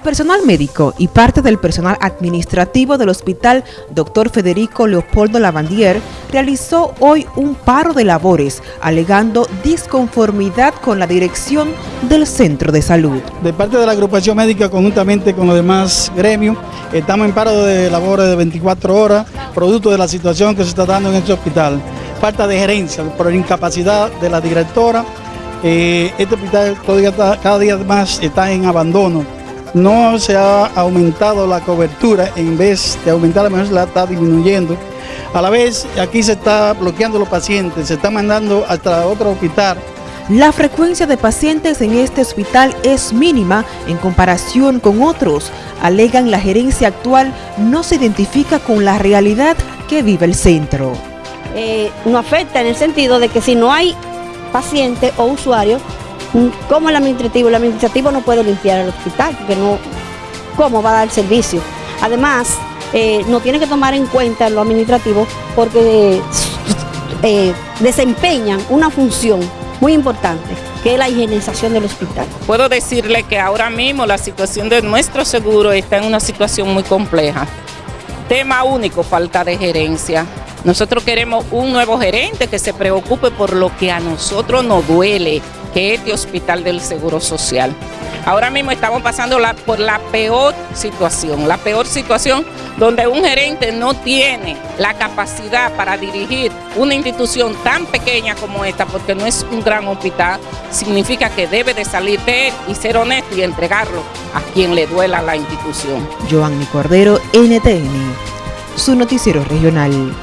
personal médico y parte del personal administrativo del hospital Dr. Federico Leopoldo Lavandier realizó hoy un paro de labores alegando disconformidad con la dirección del centro de salud. De parte de la agrupación médica conjuntamente con los demás gremios, estamos en paro de labores de 24 horas, producto de la situación que se está dando en este hospital. Falta de gerencia por incapacidad de la directora, eh, este hospital cada día más está en abandono no se ha aumentado la cobertura, en vez de aumentar la menos la está disminuyendo. A la vez, aquí se está bloqueando los pacientes, se está mandando hasta otro hospital. La frecuencia de pacientes en este hospital es mínima en comparación con otros. Alegan la gerencia actual no se identifica con la realidad que vive el centro. Eh, no afecta en el sentido de que si no hay paciente o usuario, como el administrativo, el administrativo no puede limpiar el hospital, porque no, ¿cómo va a dar servicio? Además, eh, no tiene que tomar en cuenta lo administrativo porque eh, desempeñan una función muy importante, que es la higienización del hospital. Puedo decirle que ahora mismo la situación de nuestro seguro está en una situación muy compleja. Tema único, falta de gerencia. Nosotros queremos un nuevo gerente que se preocupe por lo que a nosotros nos duele, que es de Hospital del Seguro Social. Ahora mismo estamos pasando por la peor situación, la peor situación donde un gerente no tiene la capacidad para dirigir una institución tan pequeña como esta, porque no es un gran hospital, significa que debe de salir de él y ser honesto y entregarlo a quien le duela la institución. Joanny Cordero, NTN, su noticiero regional.